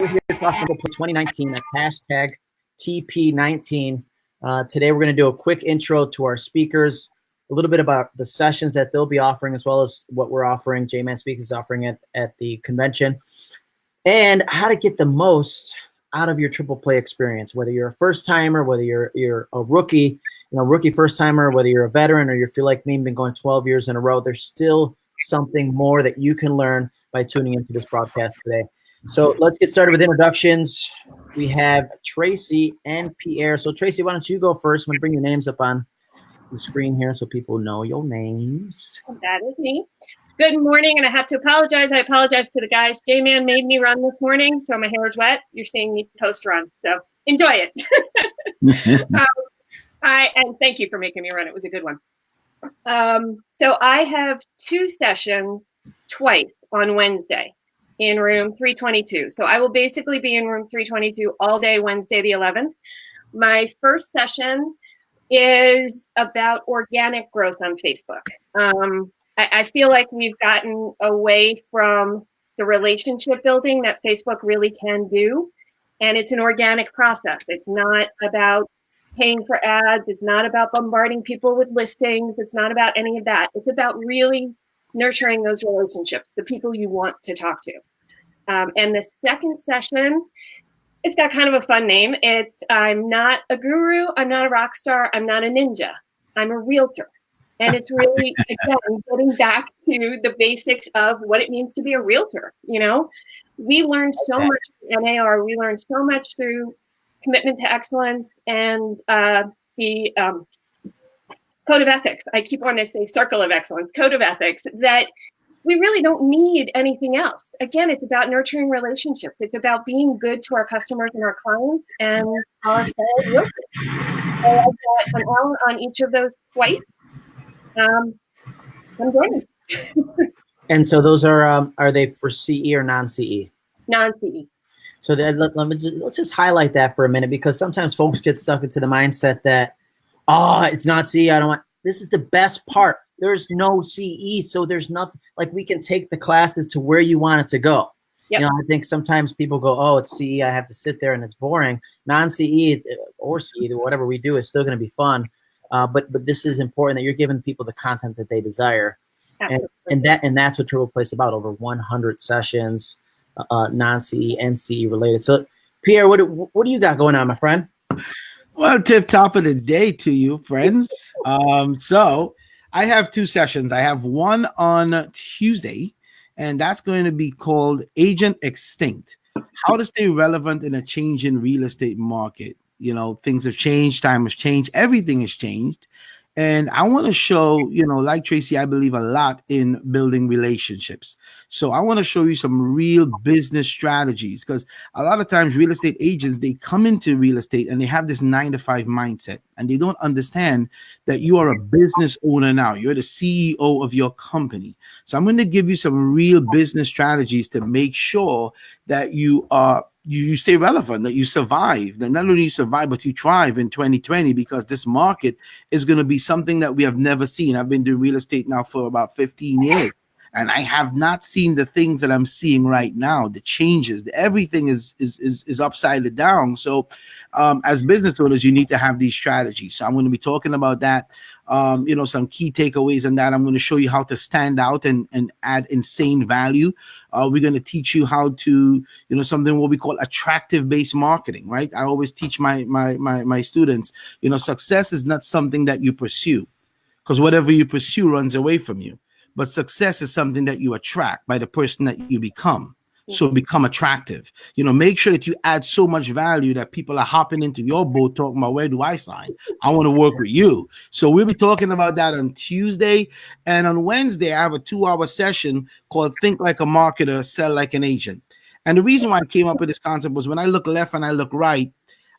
We're here about 2019, that's hashtag TP19. Uh, today, we're going to do a quick intro to our speakers, a little bit about the sessions that they'll be offering, as well as what we're offering, J-Man Speaks is offering at, at the convention, and how to get the most out of your triple play experience, whether you're a first timer, whether you're you're a rookie, you know, rookie first timer, whether you're a veteran or you feel like me, been going 12 years in a row, there's still something more that you can learn by tuning into this broadcast today. So let's get started with introductions. We have Tracy and Pierre. So Tracy, why don't you go first? I'm gonna bring your names up on the screen here so people know your names. That is me. Good morning, and I have to apologize. I apologize to the guys. J-Man made me run this morning, so my hair is wet. You're seeing me post run, so enjoy it. um, I and thank you for making me run. It was a good one. Um, so I have two sessions twice on Wednesday in room 322. So I will basically be in room 322 all day Wednesday the 11th. My first session is about organic growth on Facebook. Um, I, I feel like we've gotten away from the relationship building that Facebook really can do. And it's an organic process. It's not about paying for ads. It's not about bombarding people with listings. It's not about any of that. It's about really nurturing those relationships, the people you want to talk to. Um, and the second session, it's got kind of a fun name. It's I'm not a guru, I'm not a rock star, I'm not a ninja, I'm a realtor. And it's really, again, getting back to the basics of what it means to be a realtor. You know, we learned so much in NAR, we learned so much through commitment to excellence and uh, the um, code of ethics. I keep wanting to say circle of excellence, code of ethics, that we really don't need anything else. Again, it's about nurturing relationships. It's about being good to our customers and our clients and our fellow So I've got an hour on each of those twice. Um, I'm good. and so those are um, are they for CE or non-CE? Non-CE. So that, let, let me just, let's just highlight that for a minute because sometimes folks get stuck into the mindset that, oh, it's not CE. I don't want. This is the best part. There's no CE, so there's nothing like we can take the classes to where you want it to go. Yep. You know, I think sometimes people go, "Oh, it's CE. I have to sit there and it's boring." Non-CE or CE, whatever we do, is still going to be fun. Uh, but but this is important that you're giving people the content that they desire, and, and that and that's what Triple Play is about. Over 100 sessions uh, non-CE and CE related. So, Pierre, what what do you got going on, my friend? Well, tip top of the day to you, friends. Um, so I have two sessions. I have one on Tuesday, and that's going to be called Agent Extinct: How to Stay Relevant in a Changing Real Estate Market. You know, things have changed, time has changed, everything has changed. And I want to show, you know, like Tracy, I believe a lot in building relationships. So I want to show you some real business strategies because a lot of times real estate agents, they come into real estate and they have this nine to five mindset and they don't understand that you are a business owner now. You're the CEO of your company. So I'm going to give you some real business strategies to make sure that you are you, you stay relevant, that you survive, that not only you survive, but you thrive in 2020 because this market is going to be something that we have never seen. I've been doing real estate now for about 15 years and I have not seen the things that I'm seeing right now. The changes, everything is is is, is upside down. So, um, as business owners, you need to have these strategies. So I'm going to be talking about that. Um, you know, some key takeaways on that. I'm going to show you how to stand out and and add insane value. Uh, we're going to teach you how to, you know, something what we call attractive based marketing. Right? I always teach my my my my students. You know, success is not something that you pursue, because whatever you pursue runs away from you but success is something that you attract by the person that you become. Mm. So become attractive. You know make sure that you add so much value that people are hopping into your boat talking about where do i sign? I want to work with you. So we'll be talking about that on tuesday. And on wednesday i have a two-hour session called think like a marketer sell like an agent. And the reason why i came up with this concept was when i look left and i look right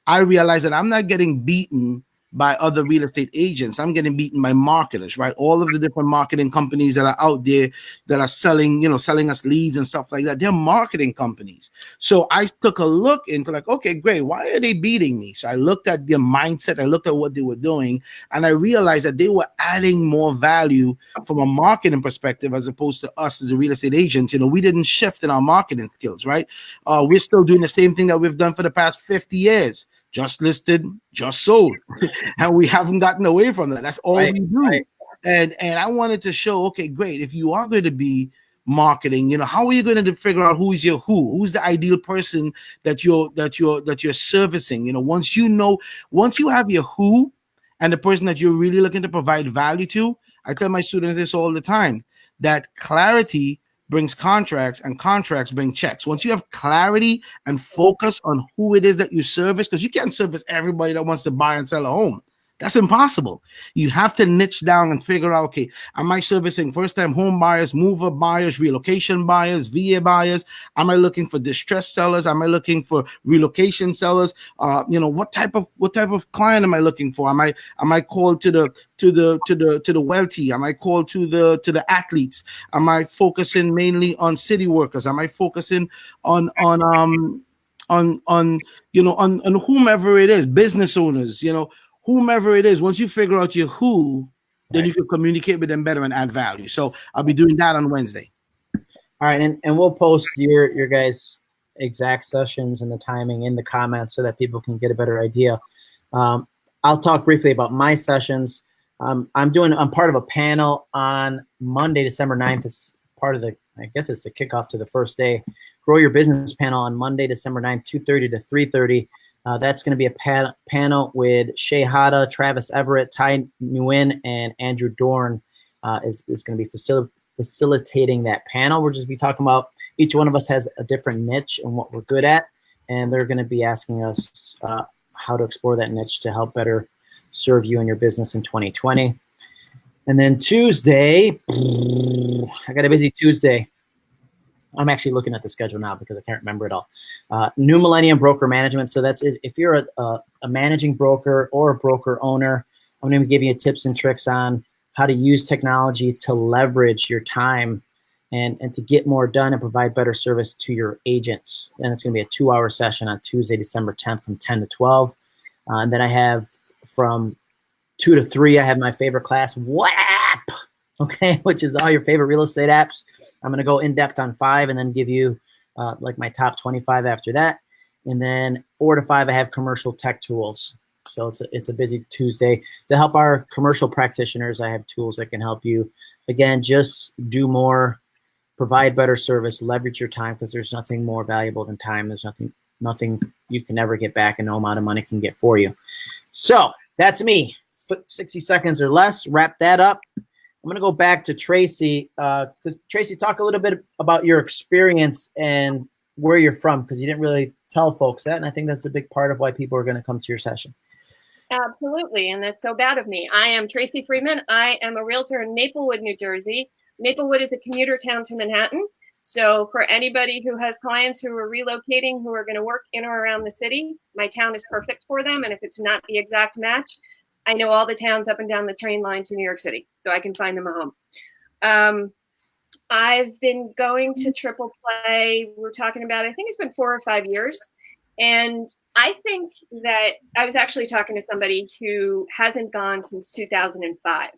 i realized that i'm not getting beaten by other real estate agents. I'm getting beaten by marketers, right? All of the different marketing companies that are out there that are selling, you know, selling us leads and stuff like that. They're marketing companies. So I took a look into like, okay, great. Why are they beating me? So I looked at their mindset. I looked at what they were doing and I realized that they were adding more value from a marketing perspective as opposed to us as a real estate agents. You know, we didn't shift in our marketing skills, right? Uh, we're still doing the same thing that we've done for the past 50 years just listed, just sold, and we haven't gotten away from that. That's all right, we do. Right. And and I wanted to show, okay, great. If you are going to be marketing, you know, how are you going to figure out who's your who? Who's the ideal person that you're that you're that you're servicing? You know, once you know, once you have your who and the person that you're really looking to provide value to, I tell my students this all the time that clarity brings contracts and contracts bring checks. Once you have clarity and focus on who it is that you service, because you can't service everybody that wants to buy and sell a home. That's impossible. You have to niche down and figure out, okay, am I servicing first time home buyers, mover buyers, relocation buyers, VA buyers? Am I looking for distressed sellers? Am I looking for relocation sellers? Uh, you know, what type of what type of client am I looking for? Am I am I called to the to the to the to the wealthy? Am I called to the to the athletes? Am I focusing mainly on city workers? Am I focusing on on um on on you know on on whomever it is, business owners, you know, whomever it is, once you figure out your who, then right. you can communicate with them better and add value. So I'll be doing that on Wednesday. All right, and, and we'll post your your guys' exact sessions and the timing in the comments so that people can get a better idea. Um, I'll talk briefly about my sessions. Um, I'm doing I'm part of a panel on Monday, December 9th. It's part of the I guess it's the kickoff to the first day. Grow your business panel on Monday, December 9th, 2:30 to 3:30. Uh, that's going to be a pa panel with Hada, Travis Everett, Ty Nguyen, and Andrew Dorn uh, is, is going to be facil facilitating that panel. We're just be talking about each one of us has a different niche and what we're good at, and they're going to be asking us uh, how to explore that niche to help better serve you and your business in 2020. And then Tuesday, I got a busy Tuesday. I'm actually looking at the schedule now because I can't remember it all. Uh, New Millennium Broker Management. So that's. If you're a, a, a managing broker or a broker owner, I'm going to giving you tips and tricks on how to use technology to leverage your time and, and to get more done and provide better service to your agents. And it's going to be a two hour session on Tuesday, December 10th from 10 to 12. Uh, and then I have from two to three, I have my favorite class, WAP, okay, which is all your favorite real estate apps. I'm going to go in depth on five and then give you uh, like my top 25 after that. And then four to five, I have commercial tech tools. So it's a, it's a busy Tuesday. To help our commercial practitioners, I have tools that can help you. Again, just do more, provide better service, leverage your time because there's nothing more valuable than time. There's nothing nothing you can never get back and no amount of money can get for you. So that's me. 60 seconds or less. Wrap that up. I'm going to go back to Tracy. Uh, Tracy, talk a little bit about your experience and where you're from, because you didn't really tell folks that, and I think that's a big part of why people are going to come to your session. Absolutely, and that's so bad of me. I am Tracy Freeman. I am a realtor in Maplewood, New Jersey. Maplewood is a commuter town to Manhattan. So for anybody who has clients who are relocating, who are going to work in or around the city, my town is perfect for them. And if it's not the exact match, I know all the towns up and down the train line to New York City, so I can find them a home. Um, I've been going to triple play. We're talking about, I think it's been four or five years. And I think that I was actually talking to somebody who hasn't gone since 2005.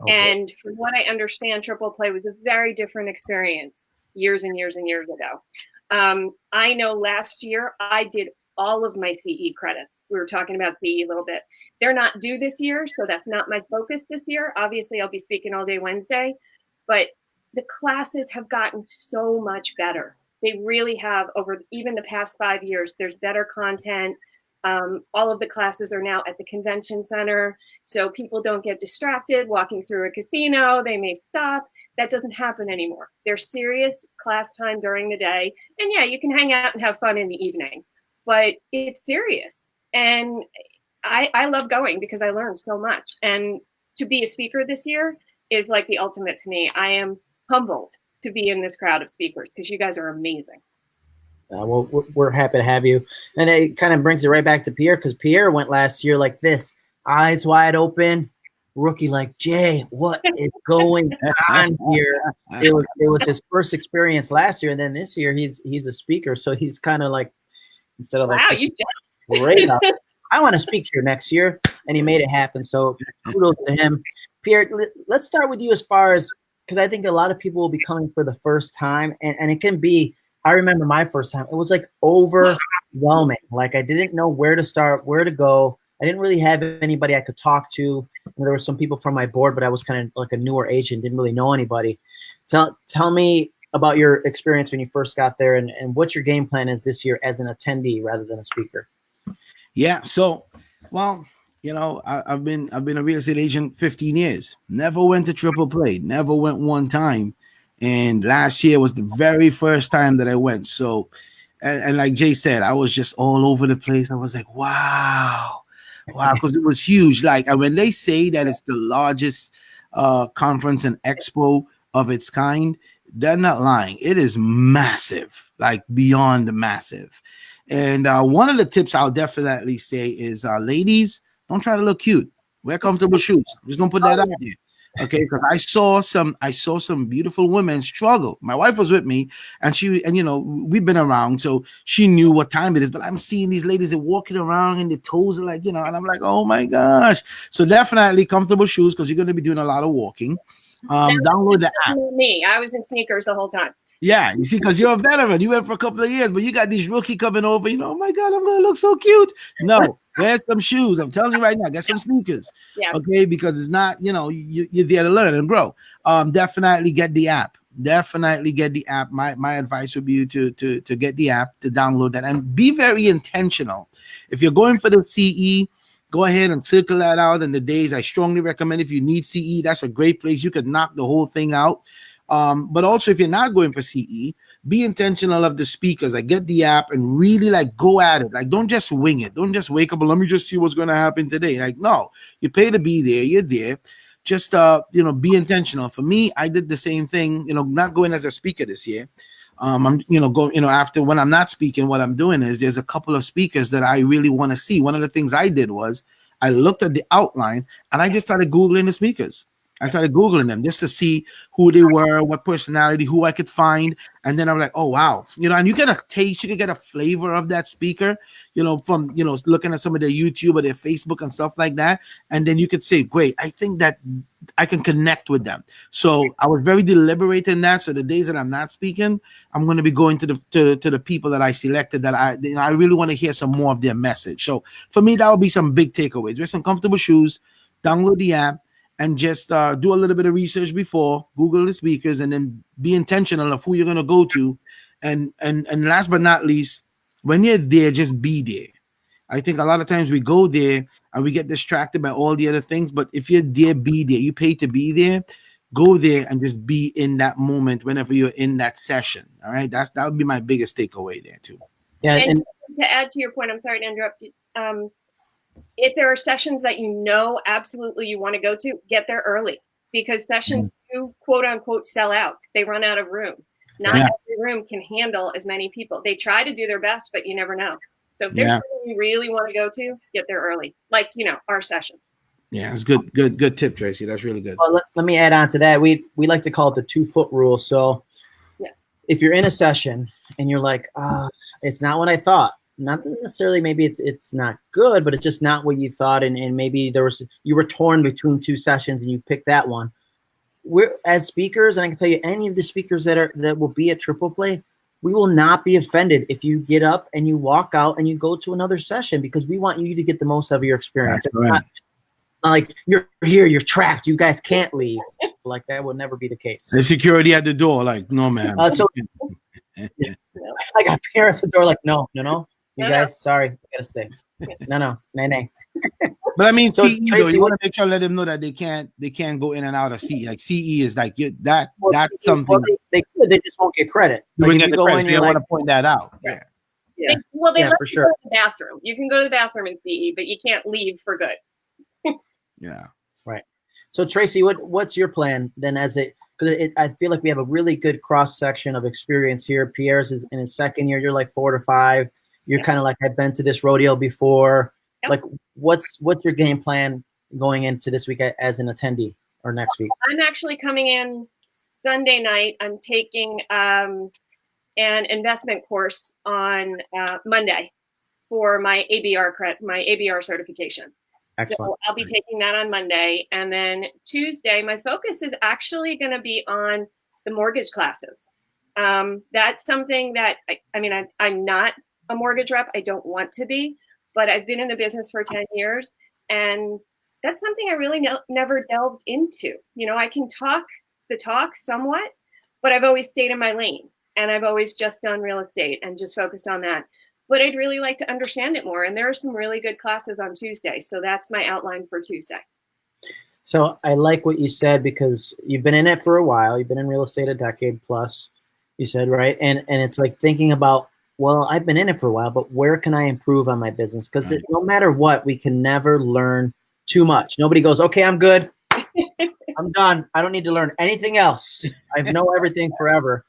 Okay. And from what I understand, triple play was a very different experience years and years and years ago. Um, I know last year I did all of my CE credits. We were talking about CE a little bit. They're not due this year, so that's not my focus this year. Obviously, I'll be speaking all day Wednesday, but the classes have gotten so much better. They really have over even the past five years. There's better content. Um, all of the classes are now at the convention center, so people don't get distracted walking through a casino. They may stop. That doesn't happen anymore. There's serious class time during the day, and yeah, you can hang out and have fun in the evening, but it's serious. And I, I love going because I learned so much. And to be a speaker this year is like the ultimate to me. I am humbled to be in this crowd of speakers because you guys are amazing. Uh, well, we're happy to have you. And it kind of brings it right back to Pierre because Pierre went last year like this. eyes wide open. Rookie like Jay, what is going on here? It was it was his first experience last year, and then this year he's he's a speaker, so he's kind of like instead of like wow, you just great up. I want to speak here next year, and he made it happen. So kudos to him. Pierre, let- let's start with you as far as because I think a lot of people will be coming for the first time, and, and it can be. I remember my first time; it was like overwhelming. Like I didn't know where to start, where to go. I didn't really have anybody I could talk to. There were some people from my board, but I was kind of like a newer agent, didn't really know anybody. Tell tell me about your experience when you first got there, and, and what your game plan is this year as an attendee rather than a speaker. Yeah. So, well, you know, I, I've been I've been a real estate agent 15 years. Never went to triple play. Never went one time. And last year was the very first time that I went. So, and, and like Jay said, I was just all over the place. I was like, wow, wow, because it was huge. Like when they say that it's the largest uh conference and expo of its kind, they're not lying. It is massive, like beyond massive. And uh, one of the tips I'll definitely say is, uh, ladies, don't try to look cute. Wear comfortable shoes. I'm just gonna put that out there, okay? Because I saw some, I saw some beautiful women struggle. My wife was with me, and she, and you know, we've been around, so she knew what time it is. But I'm seeing these ladies that walking around and their toes are like, you know, and I'm like, oh my gosh. So definitely comfortable shoes because you're gonna be doing a lot of walking. Um, download the app. me. I was in sneakers the whole time. Yeah, you see, because you're a veteran, you went for a couple of years, but you got these rookie coming over. You know, oh my god, I'm gonna look so cute. No, wear some shoes. I'm telling you right now, get some sneakers. Yeah. Okay, because it's not, you know, you, you're there to learn and grow. Um, definitely get the app. Definitely get the app. My my advice would be to to to get the app to download that and be very intentional. If you're going for the CE, go ahead and circle that out in the days. I strongly recommend if you need CE, that's a great place. You could knock the whole thing out. Um, but also if you're not going for CE, be intentional of the speakers. Like get the app and really like go at it. Like don't just wing it. Don't just wake up and let me just see what's going to happen today. Like no, you pay to be there. You're there. Just uh, you know, be intentional. For me, I did the same thing. You know, not going as a speaker this year. Um, I'm you know go you know after when I'm not speaking, what I'm doing is there's a couple of speakers that I really want to see. One of the things I did was I looked at the outline and I just started googling the speakers. I started googling them just to see who they were, what personality, who I could find, and then I'm like, oh wow, you know, and you get a taste, you can get a flavor of that speaker, you know, from you know looking at some of their YouTube or their Facebook and stuff like that, and then you could say, great, I think that I can connect with them. So I was very deliberate in that. So the days that I'm not speaking, I'm going to be going to the to, to the people that I selected that I you know, I really want to hear some more of their message. So for me, that would be some big takeaways. Wear some comfortable shoes, download the app and just uh, do a little bit of research before google the speakers and then be intentional of who you're going to go to. And and and last but not least when you're there just be there. I think a lot of times we go there and we get distracted by all the other things but if you're there be there. You pay to be there. Go there and just be in that moment whenever you're in that session all right? That's that would be my biggest takeaway there too. Yeah, And and to add to your point, I'm sorry to interrupt you. Um, if there are sessions that you know absolutely you want to go to, get there early because sessions do quote unquote sell out. They run out of room. Not Yeah. every room can handle as many people. They try to do their best, but you never know. So if there's Yeah. something you really want to go to, get there early. Like, you know, our sessions. yeah it's good good good tip tracy that's really good well, let, let me add on to that. We we like to call it the two foot rule. So Yes. if you're in a session and you're like, ah, it's not what I thought. Not necessarily maybe it's it's not good, but it's just not what you thought, and, and maybe there was you were torn between two sessions and you picked that one. We're as speakers, and I can tell you any of the speakers that are that will be at Triple Play, we will not be offended if you get up and you walk out and you go to another session because we want you to get the most out of your experience. That's It's not- not like you're here, you're trapped, you guys can't leave. Like that would never be the case. the security at the door like no man Uh, so I got parents at the door like, no, no, no. You No, no. guys, sorry, you gotta stay. No, no, nay, nay. But I mean, So, CE, though, Tracy, you want to make sure let them know that they can't they can't go in and out of CE. Like CE is like you, that Well, that's something well, they, they could, they just won't get credit. you Like, wouldn't get you the go credit. in, you're you want to point that out. Yeah. yeah, They- well, they Yeah, let for you sure. go to the bathroom. You can go to the bathroom in CE, but you can't leave for good. Yeah. Right. So Tracy, what what's your plan then? As it because it, I feel like we have a really good cross section of experience here. Pierre's is in his second year. You're like four to five. You're Yeah. kind of like I've been to this rodeo before. Yep. Like, what's what's your game plan going into this week as an attendee or next week? I'm actually coming in Sunday night. I'm taking um, an investment course on uh, Monday for my ABR credit, my ABR certification. Excellent. So I'll be taking that on Monday, and then Tuesday, my focus is actually going to be on the mortgage classes. Um, that's something that I, I mean, I, I'm not a mortgage rep. I don't want to be, but I've been in the business for 10 years, and that's something I really ne- never delved into. You know, I can talk the talk somewhat, but I've always stayed in my lane, and I've always just done real estate and just focused on that but I'd really like to understand it more. And there are some really good classes on Tuesday. So that's my outline for Tuesday. So I like what you said because you've been in it for a while. You've been in real estate a decade plus, you said, right? And and it's like thinking about, well, I've been in it for a while, but where can I improve on my business? Because Right. no matter what, we can never learn too much. Nobody goes, okay, I'm good. I'm done. I don't need to learn anything else. I know everything forever.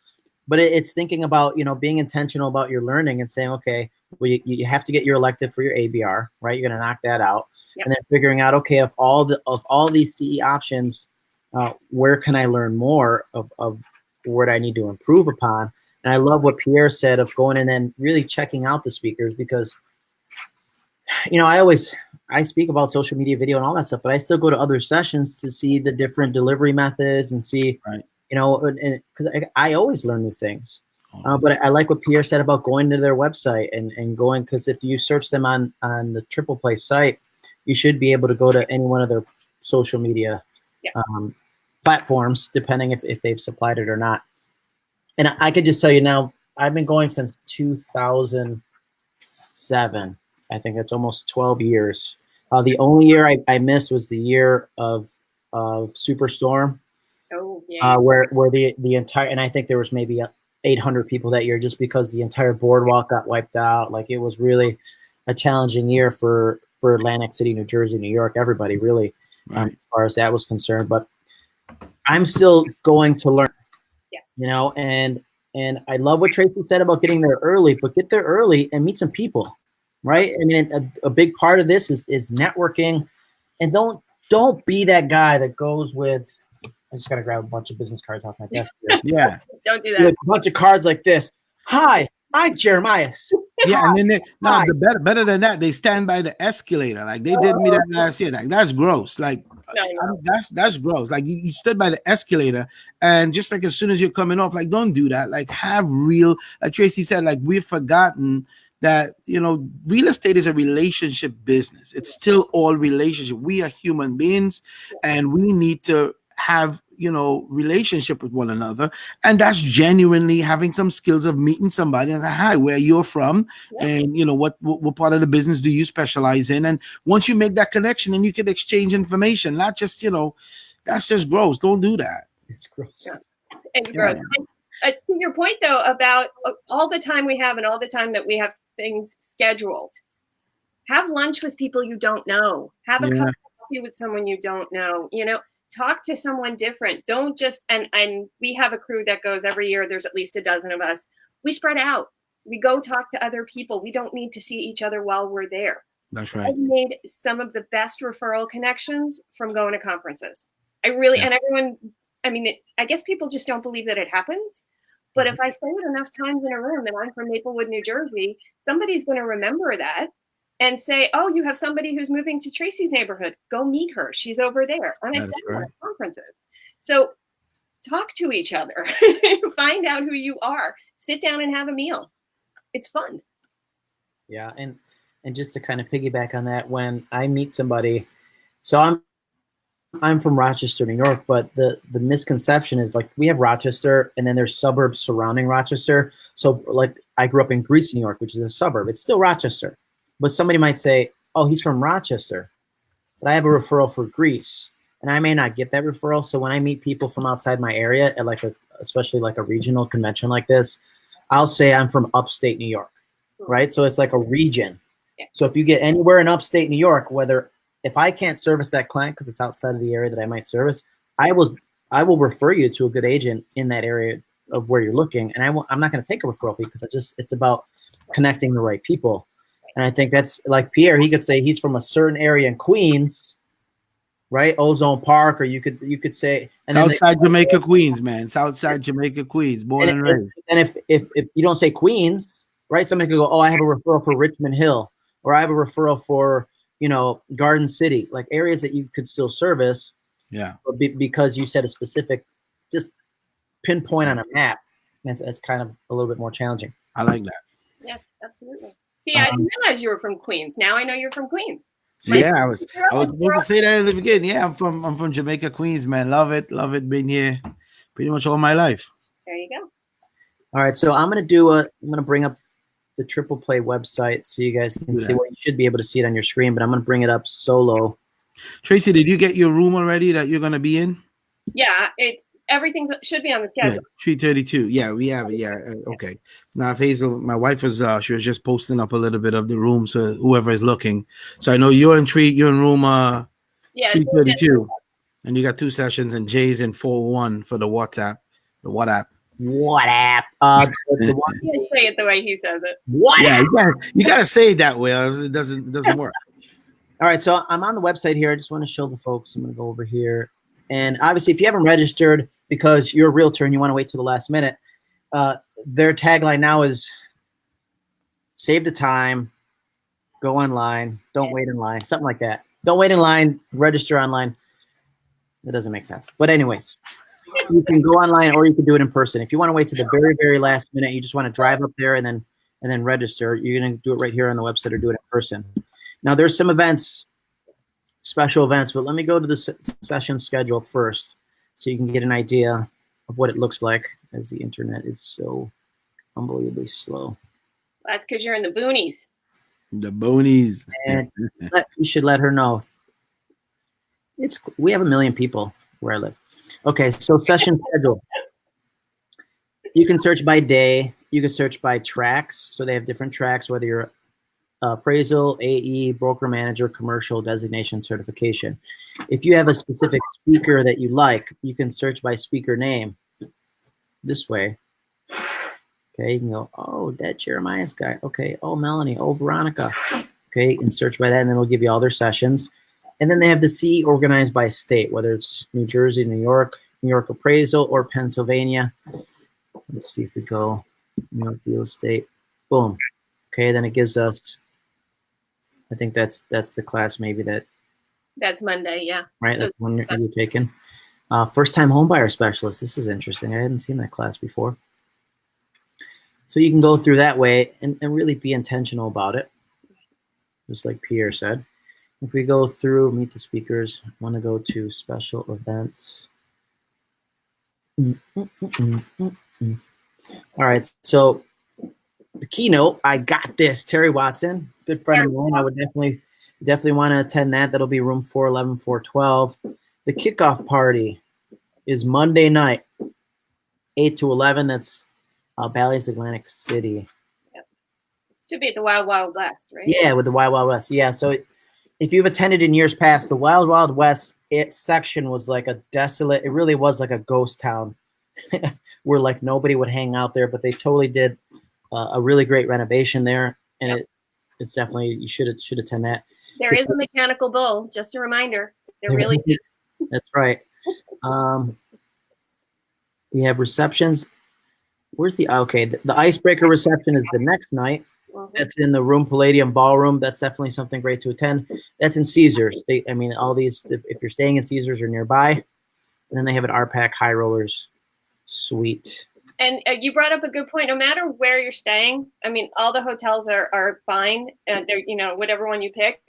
But it, it's thinking about, you know, being intentional about your learning and saying, okay, well, you, you have to get your elective for your ABR, right? You're going to knock that out. Yep. And then figuring out, okay, of all the of all these CE options, uh, where can I learn more of, of what I need to improve upon? And I love what Pierre said of going in and really checking out the speakers because, you know, I always I speak about social media, video, and all that stuff, but I still go to other sessions to see the different delivery methods and see, Right. you know, and because I, I always learn new things. Uh, but I like what Pierre said about going to their website and, and going because if you search them on on the Triple Play site, you should be able to go to any one of their social media Yeah. um, platforms, depending if, if they've supplied it or not. And I, I could just tell you now, I've been going since 2007. I think it's almost 12 years. Uh, the only year I, I missed was the year of of Superstorm Oh, yeah. uh, where where the the entire and I think there was maybe uh, 800 people that year just because the entire boardwalk got wiped out. Like it was really a challenging year for for Atlantic City, New Jersey, New York, everybody really um, as far as that was concerned. But I'm still going to learn, yes. you know, and and I love what Tracy said about getting there early, but get there early and meet some people, right? I mean, a, a big part of this is is networking, and don't don't be that guy that goes with. I just gotta grab a bunch of business cards off my desk. Here. Yeah. Don't do with that. a bunch of cards like this. Hi, I'm Jeremiah. Yeah, and then they no, the better better than that, they stand by the escalator. Like they did me that oh. last year. Like that's gross. Like No, no. That's that's gross. Like you, you stood by the escalator, and just like as soon as you're coming off, like don't do that. Like have real. Like Tracy said, like we've forgotten that you know real estate is a relationship business. It's still all relationship. We are human beings, and we need to have you know relationship with one another and that's genuinely having some skills of meeting somebody and say, hi where you're from Yeah. and you know what, what what part of the business do you specialize in and once you make that connection and you can exchange information not just you know that's just gross don't do that It's gross. Yeah. It's gross. And, uh, to your point, though, about uh, all the time we have and all the time that we have things scheduled, have lunch with people you don't know. Have a Yeah. cup of coffee with someone you don't know. You know, talk to someone different. Don't just and and we have a crew that goes every year. There's at least a dozen of us. We spread out. We go talk to other people. We don't need to see each other while we're there. that's right I've made some of the best referral connections from going to conferences. I really, Yeah. and everyone, I mean, it, I guess people just don't believe that it happens. But Mm-hmm. if I say it enough times in a room that I'm from Maplewood, New Jersey, somebody's going to remember that and say, oh, you have somebody who's moving to Tracy's neighborhood. Go meet her. She's over there. And I've done right. conferences. So talk to each other, find out who you are, sit down and have a meal. It's fun. Yeah, and and just to kind of piggyback on that, when I meet somebody, so I'm I'm from Rochester, New York, but the the misconception is like we have Rochester, and then there's suburbs surrounding Rochester. So like I grew up in Greece, New York, which is a suburb. It's still Rochester, but somebody might say, "Oh, he's from Rochester," but I have a referral for Greece, and I may not get that referral. So when I meet people from outside my area at like a especially like a regional convention like this, I'll say I'm from upstate New York, right? So it's like a region. Yeah. So if you get anywhere in upstate New York, whether if I can't service that client because it's outside of the area that I might service, I will I will refer you to a good agent in that area of where you're looking, and I will, I'm not going to take a referral fee because I just it's about connecting the right people. And I think that's like Pierre. He could say he's from a certain area in Queens, right? Ozone Park, or you could you could say and Southside they, Jamaica, Queens, man. Southside Jamaica, Queens, born and, and raised. And if if if you don't say Queens, right? Somebody could go, oh, I have a referral for Richmond Hill, or I have a referral for you know Garden City, like areas that you could still service. Yeah. Be, because you said a specific, just pinpoint on a map. That's, that's kind of a little bit more challenging. I like that. Yeah, absolutely. See, um, I didn't realize you were from Queens. Now I know you're from Queens. yeah, I was I was supposed to say that in the beginning. Yeah, I'm from I'm from Jamaica, Queens, man. Love it, love it. Been here pretty much all my life. There you go. All right, so I'm gonna do a I'm gonna bring up the Triple Play website so you guys can see. Well, you should be able to see it on your screen, but I'm gonna bring it up solo. Tracy, did you get your room already that you're gonna be in? Yeah, it's everything should be on the schedule. Yeah, Three thirty-two. Yeah, we have it. Yeah, uh, okay. Now, if Hazel, my wife was, uh, she was just posting up a little bit of the room, so whoever is looking. So I know you're in three, you're in room uh, yeah, three thirty-two, and you got two sessions, and Jay's in four one for the WhatsApp, the WhatsApp. WhatsApp. Uh, the one, you say it the way he says it. What? Yeah, you gotta, you gotta say it that way. It doesn't, it doesn't work. All right, so I'm on the website here. I just want to show the folks. I'm going to go over here. And obviously, if you haven't registered because you're a realtor and you want to wait till the last minute, uh, their tagline now is save the time, go online, don't wait in line, something like that. Don't wait in line, register online. That doesn't make sense. But anyways, you can go online or you can do it in person. If you want to wait to the very, very last minute, you just want to drive up there and then and then register, you're going to do it right here on the website or do it in person. Now there's some events, special events, but let me go to the session schedule first so you can get an idea of what it looks like as the internet is so unbelievably slow. That's because you're in the boonies. The boonies. And let, you should let her know. It's we have a million people where I live. Okay, so session schedule. You can search by day. You can search by tracks. So they have different tracks, whether you're Uh, appraisal, AE, broker manager, commercial designation certification. If you have a specific speaker that you like, you can search by speaker name this way. Okay, you can go, oh, that Jeremiah's guy. Okay, oh, Melanie, oh, Veronica. Okay, and search by that, and it'll give you all their sessions. And then they have the C organized by state, whether it's New Jersey, New York, New York appraisal, or Pennsylvania. Let's see if we go New York real estate. Boom. Okay, then it gives us I think that's that's the class maybe that. That's Monday, yeah. Right, that's one you're, you're taking. Uh, first time homebuyer specialist. This is interesting. I hadn't seen that class before. So you can go through that way and, and really be intentional about it, just like Pierre said. If we go through meet the speakers, I want to go to special events. Mm -mm -mm All right, so the keynote, I got this. Terry Watson, good friend of mine. I would definitely definitely want to attend that. That'll be room 411, 412. The kickoff party is Monday night, 8 to 11. That's uh, Bally's Atlantic City. Yep. Should be at the Wild Wild West, right? Yeah, with the Wild Wild West. Yeah, so it, if you've attended in years past, the Wild Wild West it section was like a desolate, it really was like a ghost town where like nobody would hang out there, but they totally did uh, a really great renovation there, and yep. it it's definitely you should should attend that. There is a mechanical bull. Just a reminder. There really is. That's right. Um, we have receptions. Where's the okay? The, the icebreaker reception is the next night. That's in the Room Palladium Ballroom. That's definitely something great to attend. That's in Caesars. They, I mean, all these. If you're staying in Caesars or nearby, and then they have an RPAC High Rollers suite and uh, you brought up a good point. No matter where you're staying, I mean, all the hotels are are fine. and they're you know whatever one you pick,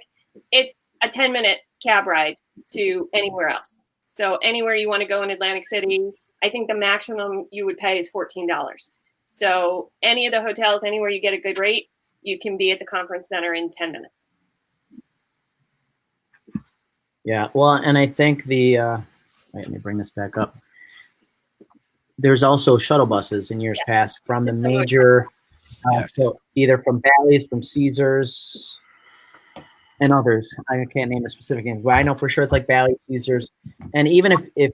it's a ten minute cab ride to anywhere else. So anywhere you want to go in Atlantic City, I think the maximum you would pay is fourteen dollars. So any of the hotels, anywhere you get a good rate, you can be at the conference center in ten minutes. Yeah, well, and I think the uh, wait, let me bring this back up there's also shuttle buses in years yeah. past from the major, uh, yes. so either from Bally's, from Caesars, and others. I can't name a specific name, but I know for sure it's like Bally's, Caesars, and even if if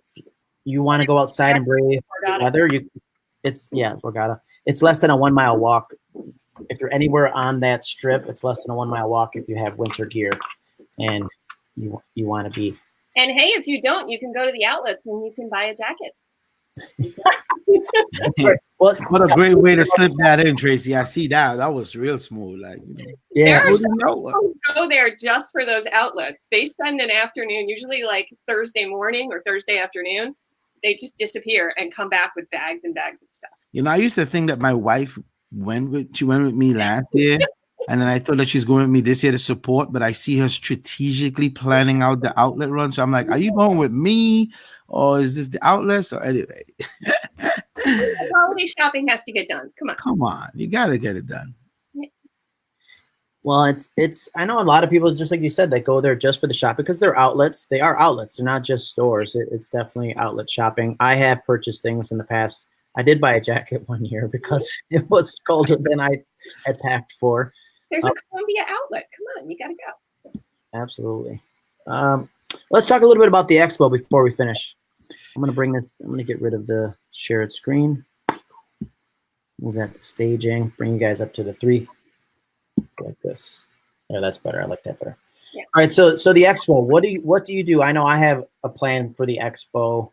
you want to go outside and breathe the weather, you it's yeah, Borgata. It's less than a one mile walk if you're anywhere on that strip, it's less than a one mile walk if you have winter gear, and you you want to be. And hey, if you don't, you can go to the outlets and you can buy a jacket. well, what a great way to slip that in, Tracy. I see that. That was real smooth. Like, you know. yeah, There are who go there just for those outlets. They spend an afternoon, usually like Thursday morning or Thursday afternoon. They just disappear and come back with bags and bags of stuff. You know, I used to think that my wife went with she went with me last year, and then I thought that she's going with me this year to support. But I see her strategically planning out the outlet run. So I'm like, are you going with me, or is this the outlet? So anyway, Holiday shopping has to get done. Come on. come on, you got to get it done. Well, it's it's. I know a lot of people, just like you said, that go there just for the shop because they're outlets. They are outlets. They're not just stores. It, it's definitely outlet shopping. I have purchased things in the past. I did buy a jacket one year because it was colder than I had packed for. There's a Columbia outlet. Come on, you gotta go. Absolutely. Um, let's talk a little bit about the expo before we finish. I'm gonna bring this. I'm gonna get rid of the shared screen. Move that to staging. Bring you guys up to the three, like this. Yeah, that's better. I like that better. Yeah. All right. So, so the expo. What do you What do you do? I know I have a plan for the expo.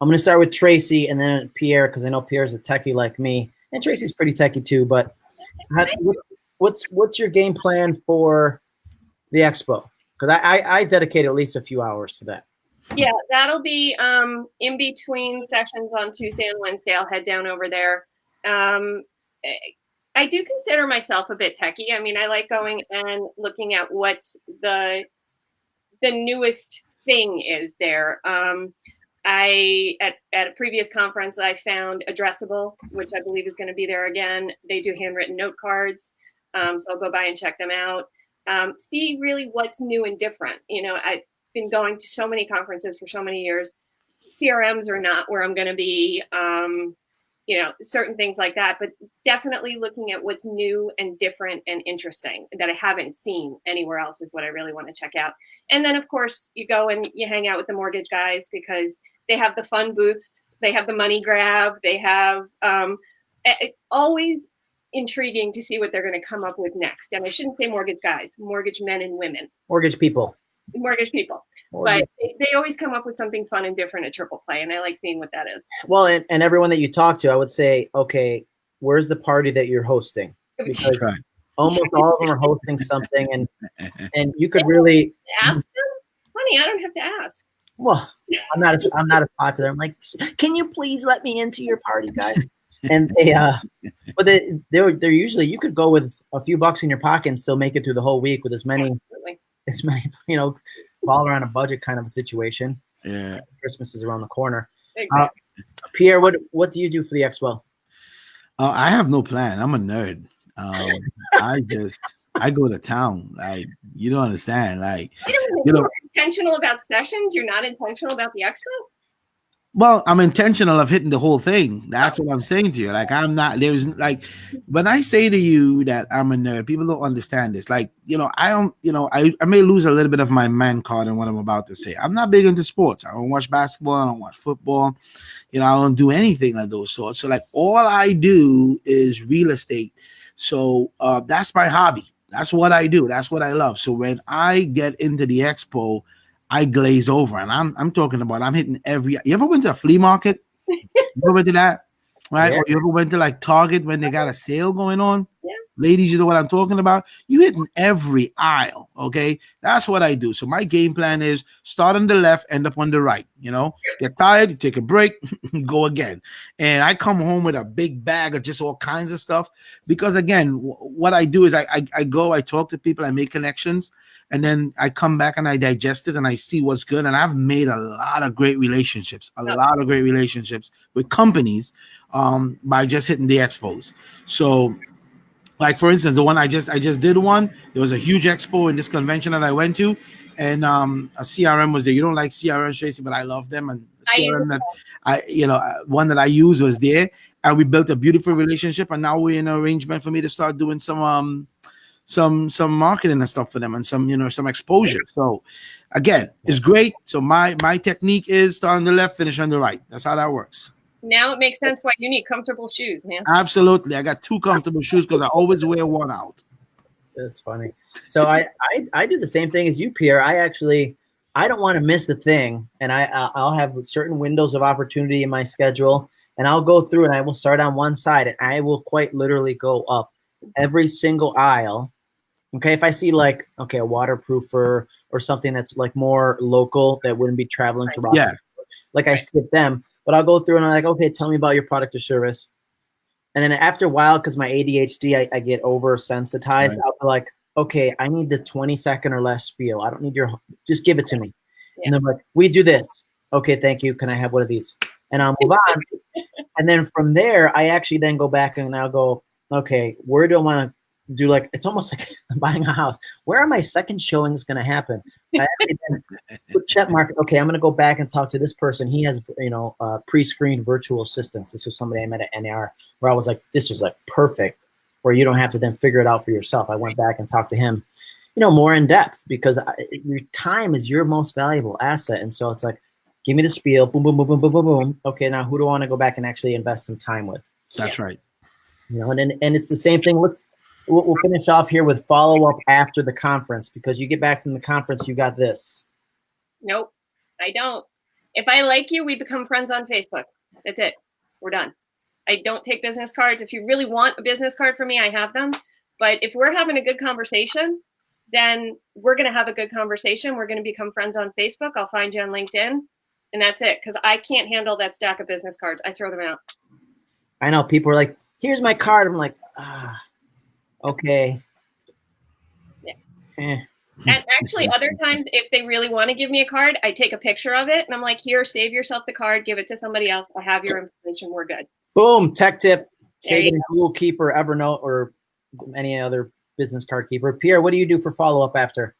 I'm gonna start with Tracy and then Pierre because I know Pierre's a techie like me, and Tracy's pretty techie too. But how, what, what's what's your game plan for the expo? Because I, I I dedicated at least a few hours to that. Yeah, that'll be um, in between sessions on Tuesday and Wednesday. I'll head down over there. Um, eh, I do consider myself a bit techie. I mean, I like going and looking at what the the newest thing is there. Um, I at, at a previous conference I found Addressable, which I believe is going to be there again. They do handwritten note cards, um, so I'll go by and check them out. Um, see really what's new and different. You know, I've been going to so many conferences for so many years. CRMs are not where I'm going to be. Um, you know, certain things like that, but definitely looking at what's new and different and interesting that I haven't seen anywhere else is what I really want to check out. And then, of course, you go and you hang out with the mortgage guys because they have the fun booths, they have the money grab, they have um, always intriguing to see what they're going to come up with next. And I shouldn't say mortgage guys, mortgage men and women, Mortgage people. mortgage people, Mortgage- but they, they always come up with something fun and different at Triple Play, and I like seeing what that is. well, and, and everyone that you talk to, I would say, okay, where's the party that you're hosting? Because Right. almost all of them are hosting something, and and you could really Ask them, honey. I don't have to ask. well, I'm not as I'm not as popular. I'm like, can you please let me into your party, guys? And they, uh, but they, they're they're usually you could go with a few bucks in your pocket and still make it through the whole week with as many Absolutely. as many you know, all around a budget kind of a situation. Yeah. Christmas is around the corner. Exactly. Pierre, what what do you do for the expo? Uh, I have no plan. I'm a nerd. Um, I just I go to town. Like you don't understand. Like You know, you know- you're intentional about sessions. You're not intentional about the expo. Well, I'm intentional of hitting the whole thing. That's what I'm saying to you. Like I'm not there's like when I say to you that I'm a nerd, people don't understand this. Like, you know, I don't, you know, I, I may lose a little bit of my man card in what I'm about to say. I'm not big into sports. I don't watch basketball, I don't watch football, you know, I don't do anything of those sorts. So like all I do is real estate. So uh that's my hobby. That's what I do. That's what I love. So when I get into the expo, I glaze over, and I'm I'm talking about I'm hitting every. You ever went to a flea market? you ever went to that? Right? Yeah. Or you ever went to like Target when they uh-huh. got a sale going on? Yeah. Ladies, you know what I'm talking about? You hitting every aisle. Okay. That's what I do. So my game plan is start on the left, end up on the right. You know, get tired, you take a break, you go again. And I come home with a big bag of just all kinds of stuff. Because again, w- what I do is I, I I go, I talk to people, I make connections, and then I come back and I digest it and I see what's good. And I've made a lot of great relationships, a lot of great relationships with companies um, by just hitting the expos. So, like for instance, the one I just I just did one. There was a huge expo in this convention that I went to, and um, a CRM was there. You don't like CRM, Tracy, but I love them. And CRM that I, you know, one that I use was there, and we built a beautiful relationship. And now we're in an arrangement for me to start doing some um some some marketing and stuff for them and some you know some exposure. So again, it's great. So my my technique is start on the left, finish on the right. That's how that works. Now it makes sense why you need comfortable shoes, man. Absolutely. I got two comfortable shoes because I always wear one out. That's funny. So I, I I do the same thing as you, Pierre. I actually I don't want to miss a thing, and I I'll have certain windows of opportunity in my schedule, and I'll go through and I will start on one side, and I will quite literally go up every single aisle. Okay, if I see like okay a waterproofer or something that's like more local that wouldn't be traveling to Rock, Yeah. like I skip them, but I'll go through and I'm like, okay, tell me about your product or service. And then after a while, because my ADHD, I, I get oversensitized. Right. I'll be like, okay, I need the 20 second or less spiel. I don't need your, just give it to me. And they're like, we do this. Okay, thank you. Can I have one of these? And I'll move on. and then from there, I actually then go back and I'll go, okay, where do I want to do like, it's almost like I'm buying a house. Where are my second showings going to happen? I actually then check mark. Okay, I'm going to go back and talk to this person. He has, you know, uh, pre-screened virtual assistants. This was somebody I met at NAR where I was like, this was like perfect, where you don't have to then figure it out for yourself. I went back and talked to him, you know, more in depth because I, your time is your most valuable asset. And so it's like, give me the spiel, boom, boom, boom, boom, boom, boom, boom. Okay, now who do I want to go back and actually invest some time with? That's right. You know, and and, and it's the same thing. Let's we'll, we'll finish off here with follow up after the conference because you get back from the conference, you got this. Nope, I don't. If I like you, we become friends on Facebook. That's it. We're done. I don't take business cards. If you really want a business card from me, I have them. But if we're having a good conversation, then we're going to have a good conversation. We're going to become friends on Facebook. I'll find you on LinkedIn. And that's it. Because I can't handle that stack of business cards. I throw them out. I know people are like, here's my card. I'm like, ah, okay. Yeah. Eh. And actually, other times, if they really want to give me a card, I take a picture of it and I'm like, here, save yourself the card, give it to somebody else. I have your information. We're good. Boom, tech tip. There Save you it in Google Keep or Evernote or any other business card keeper. Pierre, what do you do for follow up after?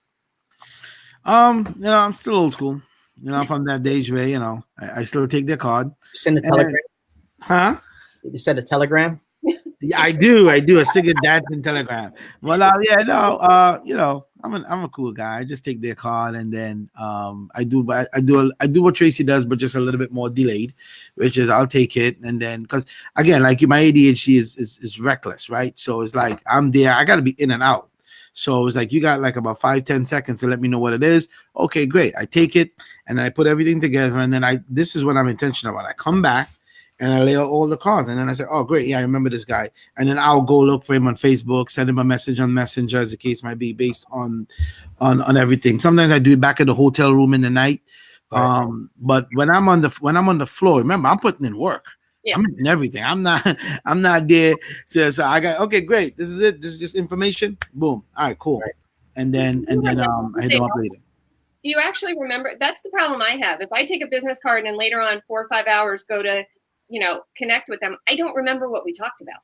Um, you know, I'm still old school. You know, from that days where, you know, I, I still take their card. You send a And then- telegram. Huh? You send a telegram. Yeah, I do. I do a singing dancing telegram. Well, uh, yeah, no, uh, you know, I'm an I'm a cool guy. I just take their card and then um I do I, I do I do what Tracy does, but just a little bit more delayed, which is I'll take it and then because again, like my ADHD is, is is reckless, right? So it's like I'm there, I gotta be in and out. So it's like you got like about five, ten seconds to let me know what it is. Okay, great. I take it and I put everything together, and then I this is what I'm intentional about. I come back and I lay out all the cards, and then I say, Oh, great, yeah, I remember this guy. And then I'll go look for him on Facebook, send him a message on Messenger, as the case might be, based on on on everything. Sometimes I do it back at the hotel room in the night. Right. Um, but when I'm on the when I'm on the floor, remember I'm putting in work. Yeah. I'm in everything. I'm not I'm not there. So, so I got okay, great. This is it. This is just information. Boom. All right, cool. Right. And then and then um I hit them up later. Do you actually remember? That's the problem I have. If I take a business card and then later on, four or five hours, go to, you know, connect with them, I don't remember what we talked about.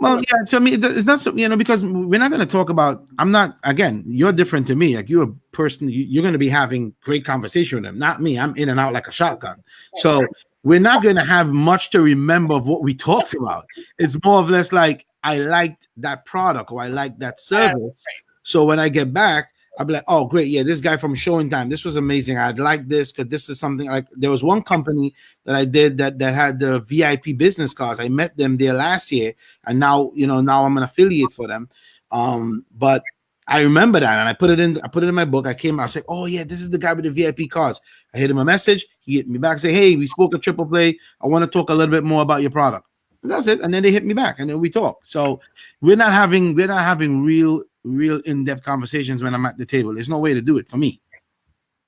Well, yeah. So I mean, it's not so you know because we're not going to talk about. I'm not again. You're different to me. Like you're a person. You, you're going to be having great conversation with them. Not me. I'm in and out like a shotgun. So we're not going to have much to remember of what we talked about. It's more or less like I liked that product or I liked that service. So when I get back, I'll be like, oh, great. Yeah, this guy from Showing Time, this was amazing. I'd like this because this is something like there was one company that I did that that had the VIP business cards. I met them there last year, and now you know now I'm an affiliate for them. Um, but I remember that, and I put it in. I put it in my book. I came. I was like, "Oh yeah, this is the guy with the VIP cards." I hit him a message. He hit me back. Say, "Hey, we spoke at Triple Play. I want to talk a little bit more about your product." And that's it. And then they hit me back, and then we talk. So we're not having we're not having real real in depth conversations when I'm at the table. There's no way to do it for me.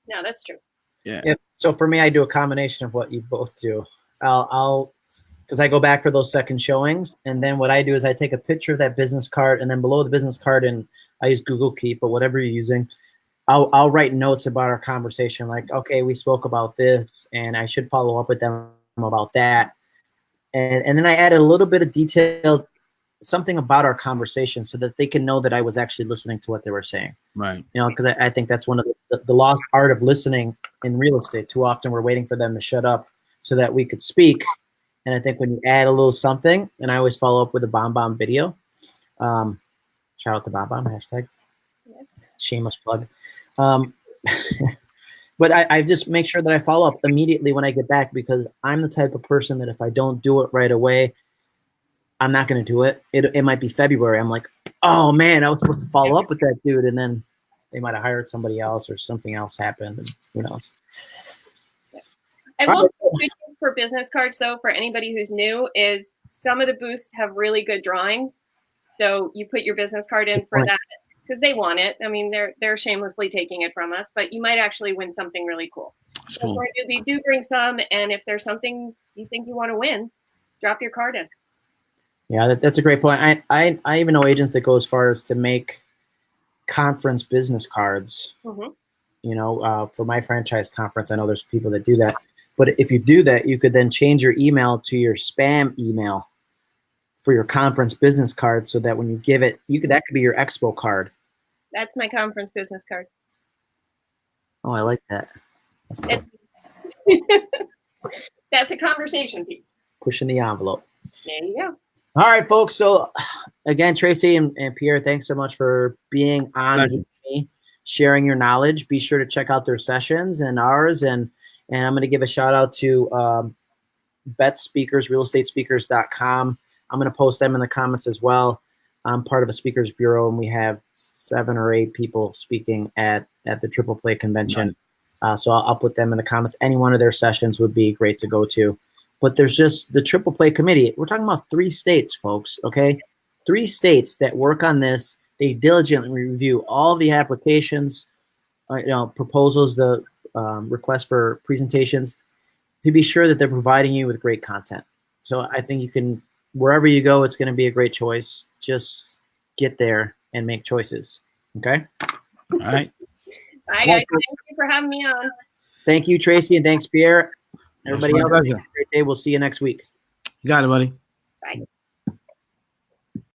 No, that's true. Yeah. So for me, I do a combination of what you both do. I'll, I'll, because I go back for those second showings, and then what I do is I take a picture of that business card, and then below the business card, and I use Google Keep or whatever you're using. I'll, I'll write notes about our conversation, like, okay, we spoke about this, and I should follow up with them about that. And, and then I added a little bit of detail, something about our conversation so that they can know that I was actually listening to what they were saying. Right. you know because I, I think that's one of the, the, the lost art of listening in real estate. Too often we're waiting for them to shut up so that we could speak. And i think when you add a little something and i always follow up with a bomb bomb video um, shout out to bomb bomb hashtag. Shameless plug. Um, but I, I just make sure that I follow up immediately when I get back because I'm the type of person that if I don't do it right away, I'm not going to do it. it. It might be February. I'm like, oh man, I was supposed to follow up with that dude, and then they might have hired somebody else or something else happened. And who knows? I will say for business cards though, for anybody who's new, is some of the booths have really good drawings. So you put your business card in for that because they want it. I mean, they're they're shamelessly taking it from us, but you might actually win something really cool. Cool. So they do bring some, and if there's something you think you want to win, drop your card in. Yeah, that, that's a great point. I, I I even know agents that go as far as to make conference business cards. Mhm. You know, uh, for my franchise conference, I know there's people that do that. But if you do that, you could then change your email to your spam email for your conference business card, so that when you give it, you could that could be your expo card. That's my conference business card. Oh, I like that. That's cool. It's- That's a conversation piece. pushing the envelope. There you go. All right, folks. So again, Tracy and, and Pierre, thanks so much for being on me, sharing your knowledge. Be sure to check out their sessions and ours. And and I'm going to give a shout out to um, Bet Speakers, realestatespeakers.com. I'm going to post them in the comments as well. I'm part of a speakers bureau, and we have seven or eight people speaking at at the Triple Play convention. Uh, so I'll, I'll put them in the comments. Any one of their sessions would be great to go to but there's just the triple play committee. We're talking about three states, folks. Okay, three states that work on this. They diligently review all the applications, uh, you know, proposals, the um, requests for presentations, to be sure that they're providing you with great content. So I think you can wherever you go, it's going to be a great choice. Just get there and make choices. Okay. All right. All right, guys. Thank you for having me on. Thank you, Tracy, and thanks, Pierre. Everybody else, have a great day. We'll see you next week. You got it, buddy. Bye.